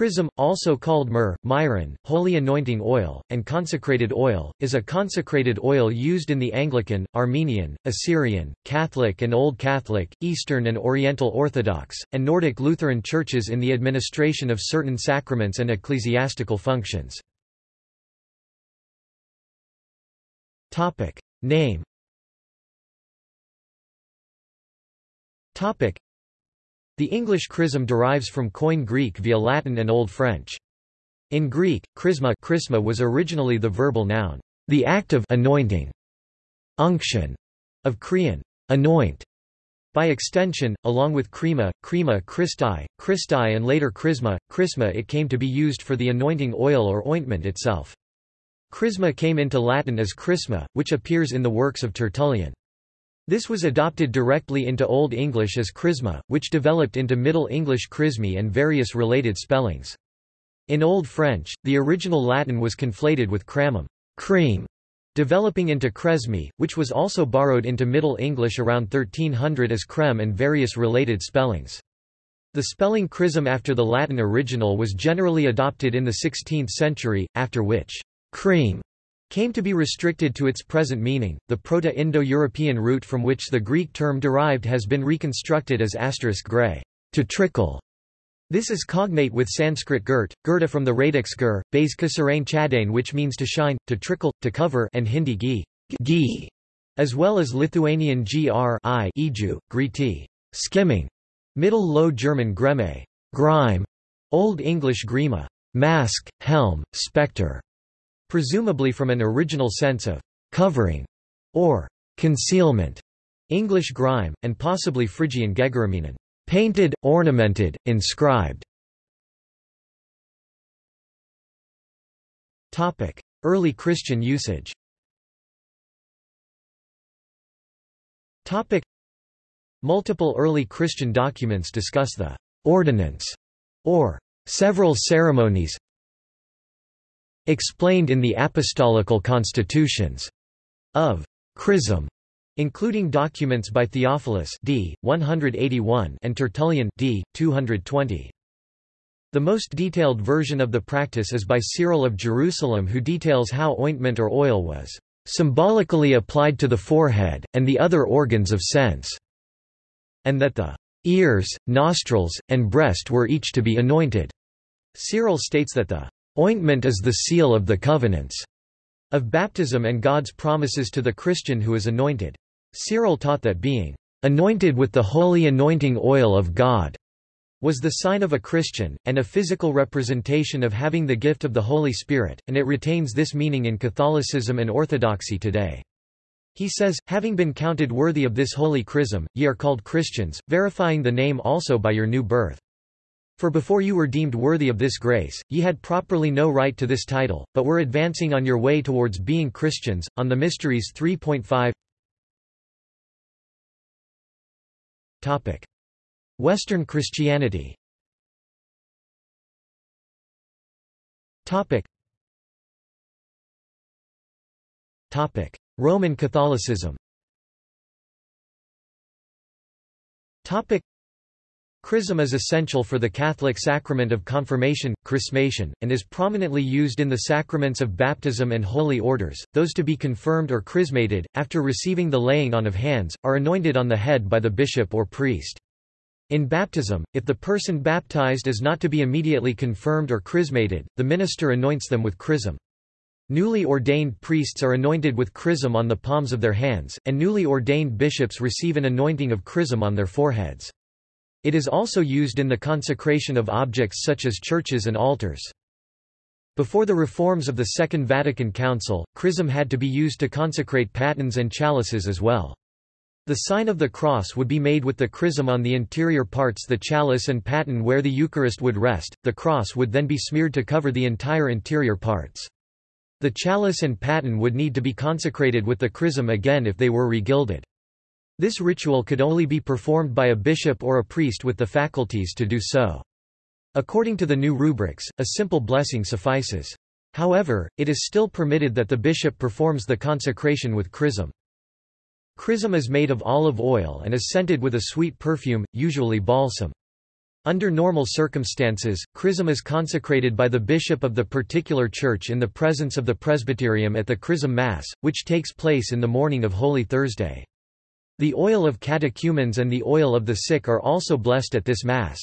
Chrism, also called myrrh, myron, holy anointing oil, and consecrated oil, is a consecrated oil used in the Anglican, Armenian, Assyrian, Catholic and Old Catholic, Eastern and Oriental Orthodox, and Nordic Lutheran churches in the administration of certain sacraments and ecclesiastical functions. Name the English chrism derives from Koine Greek via Latin and Old French. In Greek, chrisma, chrisma was originally the verbal noun, the act of anointing, unction, of Krian, anoint. By extension, along with crema, crema Christi, Christi and later chrisma, chrisma it came to be used for the anointing oil or ointment itself. Chrisma came into Latin as chrisma, which appears in the works of Tertullian. This was adopted directly into Old English as chrisma, which developed into Middle English chrismi and various related spellings. In Old French, the original Latin was conflated with cramum cream", developing into cresmi, which was also borrowed into Middle English around 1300 as creme and various related spellings. The spelling chrism after the Latin original was generally adopted in the 16th century, after which cream came to be restricted to its present meaning. The Proto-Indo-European root from which the Greek term derived has been reconstructed as asterisk gray, to trickle. This is cognate with Sanskrit girt, girta from the radix gur, base kasarain chadain which means to shine, to trickle, to cover and Hindi gi, gi as well as Lithuanian gr i iju, griti, skimming, Middle Low German greme, grime, Old English grima, mask, helm, spectre, presumably from an original sense of covering or concealment, English grime, and possibly Phrygian gegeraminon, painted, ornamented, inscribed. Topic: Early Christian usage. Topic: Multiple early Christian documents discuss the ordinance or several ceremonies explained in the apostolical constitutions of Chrism, including documents by Theophilus d. 181 and Tertullian d. 220. The most detailed version of the practice is by Cyril of Jerusalem who details how ointment or oil was symbolically applied to the forehead, and the other organs of sense, and that the ears, nostrils, and breast were each to be anointed. Cyril states that the Ointment is the seal of the covenants of baptism and God's promises to the Christian who is anointed. Cyril taught that being anointed with the holy anointing oil of God was the sign of a Christian, and a physical representation of having the gift of the Holy Spirit, and it retains this meaning in Catholicism and Orthodoxy today. He says, having been counted worthy of this holy chrism, ye are called Christians, verifying the name also by your new birth. For before you were deemed worthy of this grace, ye had properly no right to this title, but were advancing on your way towards being Christians. On the Mysteries 3.5 Topic: Western Christianity. Topic. Topic: Roman Catholicism. Topic: Chrism is essential for the Catholic sacrament of confirmation, chrismation, and is prominently used in the sacraments of baptism and holy orders. Those to be confirmed or chrismated, after receiving the laying on of hands, are anointed on the head by the bishop or priest. In baptism, if the person baptized is not to be immediately confirmed or chrismated, the minister anoints them with chrism. Newly ordained priests are anointed with chrism on the palms of their hands, and newly ordained bishops receive an anointing of chrism on their foreheads. It is also used in the consecration of objects such as churches and altars. Before the reforms of the Second Vatican Council, chrism had to be used to consecrate patens and chalices as well. The sign of the cross would be made with the chrism on the interior parts the chalice and paten where the Eucharist would rest, the cross would then be smeared to cover the entire interior parts. The chalice and paten would need to be consecrated with the chrism again if they were regilded. This ritual could only be performed by a bishop or a priest with the faculties to do so. According to the new rubrics, a simple blessing suffices. However, it is still permitted that the bishop performs the consecration with chrism. Chrism is made of olive oil and is scented with a sweet perfume, usually balsam. Under normal circumstances, chrism is consecrated by the bishop of the particular church in the presence of the presbyterium at the chrism mass, which takes place in the morning of Holy Thursday. The oil of catechumens and the oil of the sick are also blessed at this mass.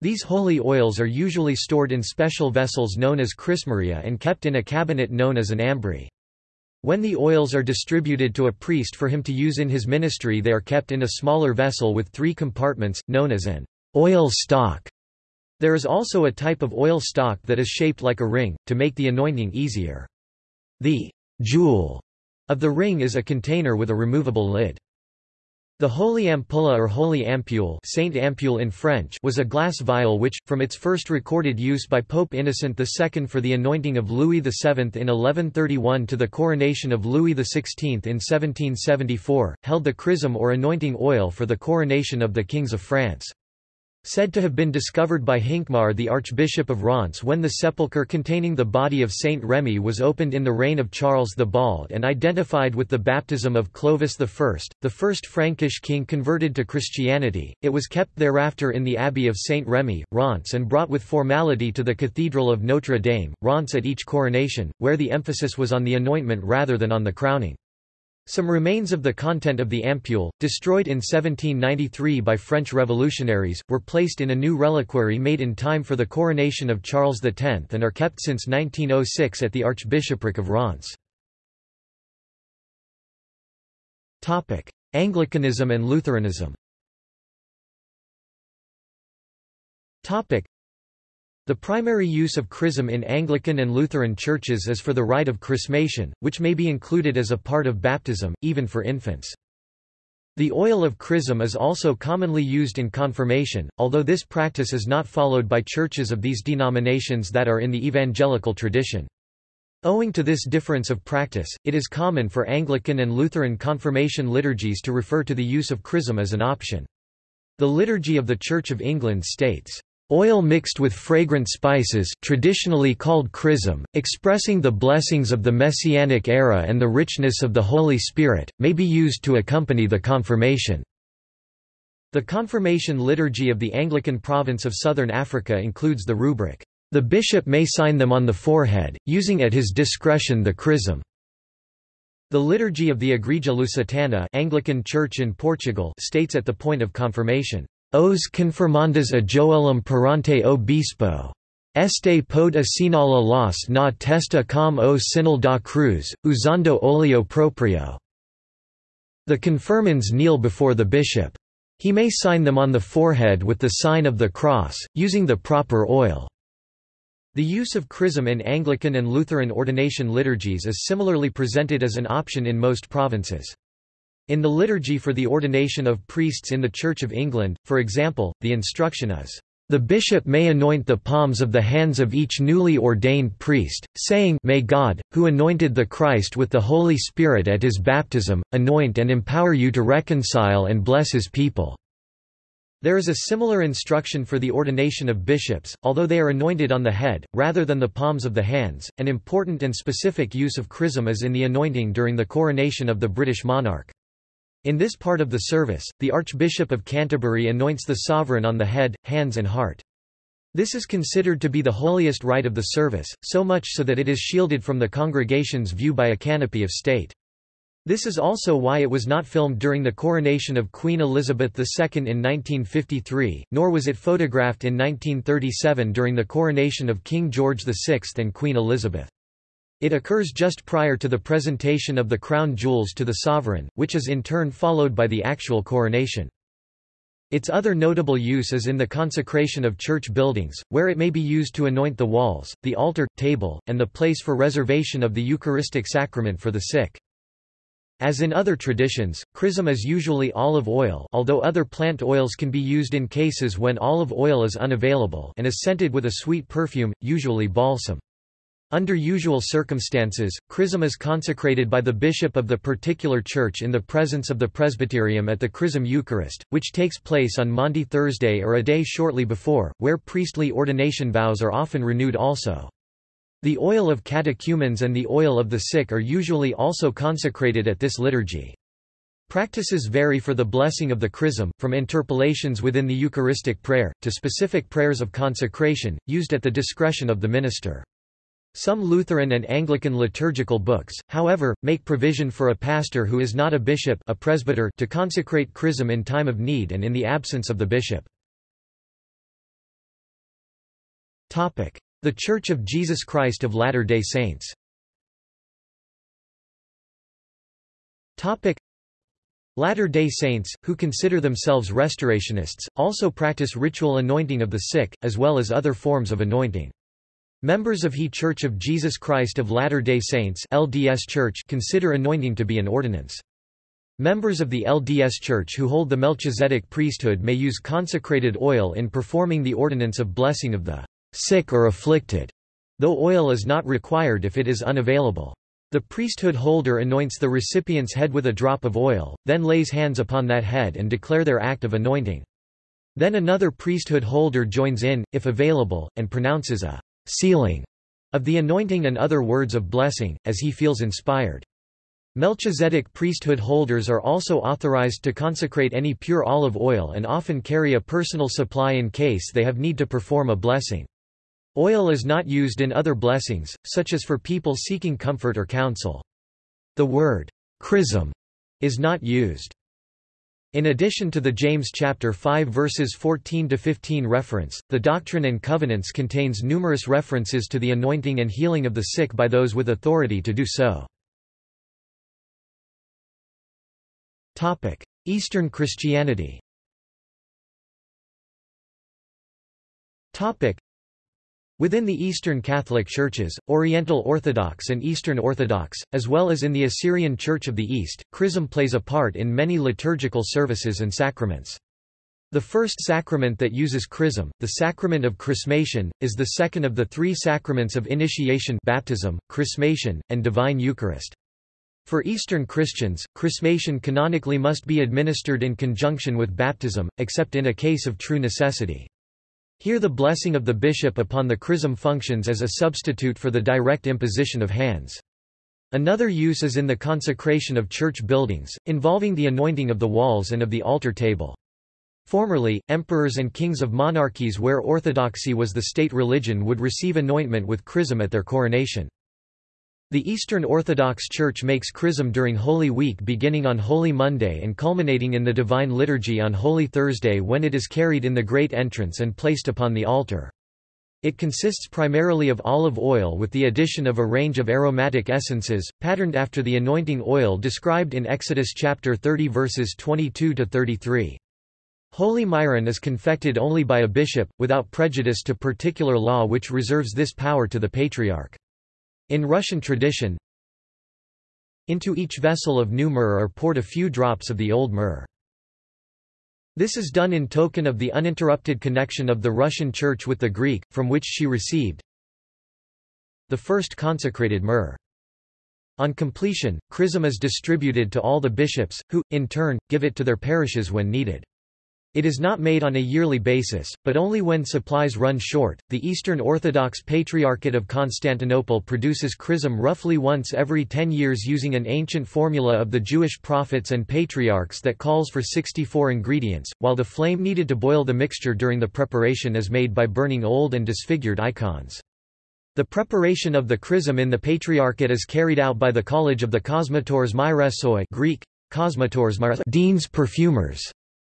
These holy oils are usually stored in special vessels known as chrismaria and kept in a cabinet known as an ambry. When the oils are distributed to a priest for him to use in his ministry they are kept in a smaller vessel with three compartments, known as an Oil stock. There is also a type of oil stock that is shaped like a ring, to make the anointing easier. The jewel of the ring is a container with a removable lid. The holy ampulla or holy ampule, Sainte Ampoule in French was a glass vial which, from its first recorded use by Pope Innocent II for the anointing of Louis VII in 1131 to the coronation of Louis XVI in 1774, held the chrism or anointing oil for the coronation of the kings of France. Said to have been discovered by Hincmar the Archbishop of Reims when the sepulchre containing the body of Saint Remy was opened in the reign of Charles the Bald and identified with the baptism of Clovis I, the first Frankish king converted to Christianity. It was kept thereafter in the Abbey of Saint Remy, Reims and brought with formality to the Cathedral of Notre Dame, Reims at each coronation, where the emphasis was on the anointment rather than on the crowning. Some remains of the content of the ampule, destroyed in 1793 by French revolutionaries, were placed in a new reliquary made in time for the coronation of Charles X and are kept since 1906 at the Archbishopric of Reims. Anglicanism and Lutheranism the primary use of chrism in Anglican and Lutheran churches is for the rite of chrismation, which may be included as a part of baptism, even for infants. The oil of chrism is also commonly used in confirmation, although this practice is not followed by churches of these denominations that are in the evangelical tradition. Owing to this difference of practice, it is common for Anglican and Lutheran confirmation liturgies to refer to the use of chrism as an option. The Liturgy of the Church of England states, Oil mixed with fragrant spices traditionally called chrism, expressing the blessings of the Messianic era and the richness of the Holy Spirit, may be used to accompany the confirmation. The confirmation liturgy of the Anglican province of Southern Africa includes the rubric, "...the bishop may sign them on the forehead, using at his discretion the chrism." The liturgy of the Igreja Lusitana Anglican Church in Portugal states at the point of confirmation, Os confirmandas a Joelum perante obispo. bispo. Este pode assinala las na testa com o sinal da cruz, usando oleo proprio. The confirmands kneel before the bishop. He may sign them on the forehead with the sign of the cross, using the proper oil. The use of chrism in Anglican and Lutheran ordination liturgies is similarly presented as an option in most provinces. In the liturgy for the ordination of priests in the Church of England, for example, the instruction is, "...the bishop may anoint the palms of the hands of each newly ordained priest, saying May God, who anointed the Christ with the Holy Spirit at his baptism, anoint and empower you to reconcile and bless his people." There is a similar instruction for the ordination of bishops, although they are anointed on the head, rather than the palms of the hands. An important and specific use of chrism is in the anointing during the coronation of the British monarch. In this part of the service, the Archbishop of Canterbury anoints the sovereign on the head, hands and heart. This is considered to be the holiest rite of the service, so much so that it is shielded from the congregation's view by a canopy of state. This is also why it was not filmed during the coronation of Queen Elizabeth II in 1953, nor was it photographed in 1937 during the coronation of King George VI and Queen Elizabeth. It occurs just prior to the presentation of the crown jewels to the sovereign, which is in turn followed by the actual coronation. Its other notable use is in the consecration of church buildings, where it may be used to anoint the walls, the altar, table, and the place for reservation of the Eucharistic sacrament for the sick. As in other traditions, chrism is usually olive oil although other plant oils can be used in cases when olive oil is unavailable and is scented with a sweet perfume, usually balsam. Under usual circumstances, chrism is consecrated by the bishop of the particular church in the presence of the presbyterium at the chrism Eucharist, which takes place on Maundy Thursday or a day shortly before, where priestly ordination vows are often renewed also. The oil of catechumens and the oil of the sick are usually also consecrated at this liturgy. Practices vary for the blessing of the chrism, from interpolations within the Eucharistic prayer, to specific prayers of consecration, used at the discretion of the minister. Some Lutheran and Anglican liturgical books, however, make provision for a pastor who is not a bishop a presbyter to consecrate chrism in time of need and in the absence of the bishop. The Church of Jesus Christ of Latter-day Saints Latter-day Saints, who consider themselves restorationists, also practice ritual anointing of the sick, as well as other forms of anointing. Members of He Church of Jesus Christ of Latter-day Saints LDS Church consider anointing to be an ordinance. Members of the LDS Church who hold the Melchizedek priesthood may use consecrated oil in performing the ordinance of blessing of the sick or afflicted, though oil is not required if it is unavailable. The priesthood holder anoints the recipient's head with a drop of oil, then lays hands upon that head and declare their act of anointing. Then another priesthood holder joins in, if available, and pronounces a sealing of the anointing and other words of blessing, as he feels inspired. Melchizedek priesthood holders are also authorized to consecrate any pure olive oil and often carry a personal supply in case they have need to perform a blessing. Oil is not used in other blessings, such as for people seeking comfort or counsel. The word chrism is not used. In addition to the James chapter 5 verses 14 to 15 reference, the Doctrine and Covenants contains numerous references to the anointing and healing of the sick by those with authority to do so. Topic: Eastern Christianity. Topic: Within the Eastern Catholic Churches, Oriental Orthodox and Eastern Orthodox, as well as in the Assyrian Church of the East, chrism plays a part in many liturgical services and sacraments. The first sacrament that uses chrism, the sacrament of chrismation, is the second of the three sacraments of initiation baptism, chrismation, and divine Eucharist. For Eastern Christians, chrismation canonically must be administered in conjunction with baptism, except in a case of true necessity. Here the blessing of the bishop upon the chrism functions as a substitute for the direct imposition of hands. Another use is in the consecration of church buildings, involving the anointing of the walls and of the altar table. Formerly, emperors and kings of monarchies where orthodoxy was the state religion would receive anointment with chrism at their coronation. The Eastern Orthodox Church makes chrism during Holy Week beginning on Holy Monday and culminating in the Divine Liturgy on Holy Thursday when it is carried in the great entrance and placed upon the altar. It consists primarily of olive oil with the addition of a range of aromatic essences, patterned after the anointing oil described in Exodus chapter 30 verses 22 to 33. Holy Myron is confected only by a bishop, without prejudice to particular law which reserves this power to the patriarch. In Russian tradition, into each vessel of new myrrh are poured a few drops of the old myrrh. This is done in token of the uninterrupted connection of the Russian Church with the Greek, from which she received the first consecrated myrrh. On completion, chrism is distributed to all the bishops, who, in turn, give it to their parishes when needed. It is not made on a yearly basis, but only when supplies run short. The Eastern Orthodox Patriarchate of Constantinople produces chrism roughly once every ten years using an ancient formula of the Jewish prophets and patriarchs that calls for 64 ingredients, while the flame needed to boil the mixture during the preparation is made by burning old and disfigured icons. The preparation of the chrism in the Patriarchate is carried out by the College of the Kosmators Myrepsoi Greek, Kosmators Deans perfumers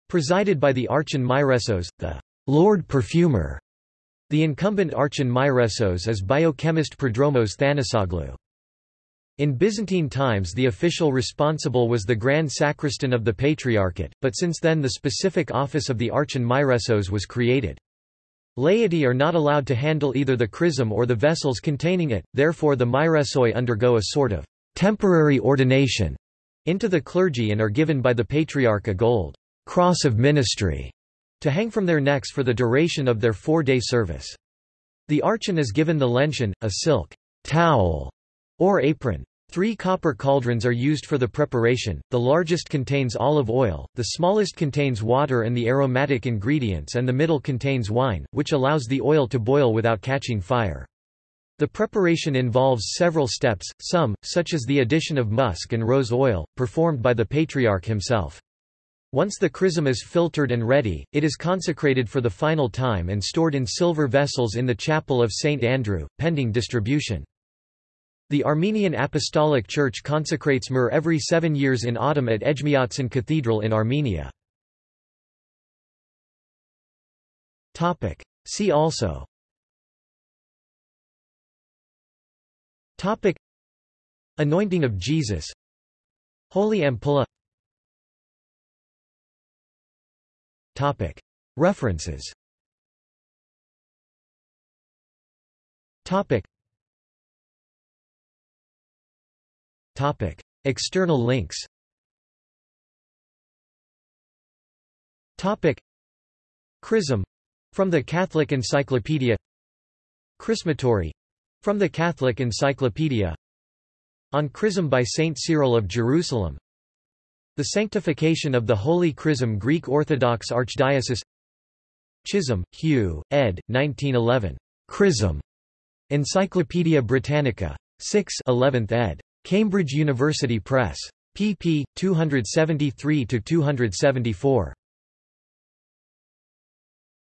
presided by the Archon Myrepsos, the Lord Perfumer. The incumbent Archon Myrepsos is biochemist Prodromos Thanasoglou. In Byzantine times the official responsible was the Grand Sacristan of the Patriarchate, but since then the specific office of the Archon Myrepsos was created. Laity are not allowed to handle either the chrism or the vessels containing it, therefore the Myrepsoi undergo a sort of temporary ordination into the clergy and are given by the Patriarch a gold cross of ministry to hang from their necks for the duration of their four-day service. The archon is given the lention, a silk towel or apron. Three copper cauldrons are used for the preparation, the largest contains olive oil, the smallest contains water and the aromatic ingredients and the middle contains wine, which allows the oil to boil without catching fire. The preparation involves several steps, some, such as the addition of musk and rose oil, performed by the patriarch himself. Once the chrism is filtered and ready, it is consecrated for the final time and stored in silver vessels in the chapel of St. Andrew, pending distribution. The Armenian Apostolic Church consecrates myrrh every seven years in autumn at Ejmiatsin Cathedral in Armenia. See also Anointing of Jesus Holy Ampulla Topic. References. Topic. Topic. External links. Topic. Chrism. From the Catholic Encyclopedia. Chrismatory from the Catholic Encyclopedia. On Chrism by Saint Cyril of Jerusalem The Sanctification of the Holy Chrism Greek Orthodox Archdiocese Chisholm, Hugh, ed. 1911. Chrism. Encyclopædia Britannica. 6 11th ed. Cambridge University Press. pp. 273–274.